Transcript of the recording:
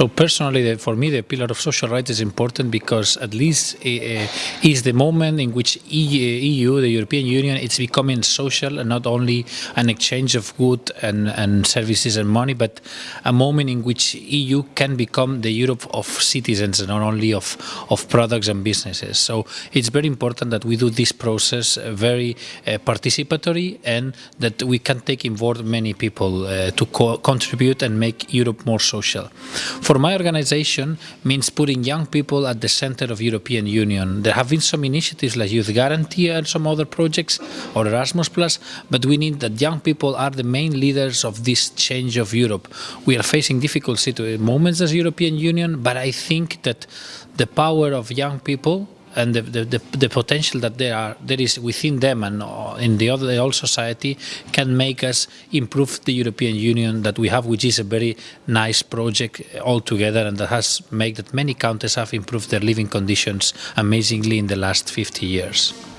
So personally, for me, the pillar of social rights is important because at least uh, is the moment in which EU, the European Union, it's becoming social and not only an exchange of goods and, and services and money, but a moment in which EU can become the Europe of citizens and not only of, of products and businesses. So it's very important that we do this process very uh, participatory and that we can take involved many people uh, to co contribute and make Europe more social. For my organization means putting young people at the center of European Union. There have been some initiatives like Youth Guarantee and some other projects or Erasmus Plus, but we need that young people are the main leaders of this change of Europe. We are facing difficult moments as European Union, but I think that the power of young people and the, the, the, the, potential that there are there is within them and uh, in the other the whole society can make us improve the European Union that we have, which is a very nice project altogether, and that has made that many countries have improved their living conditions amazingly in the last 50 years.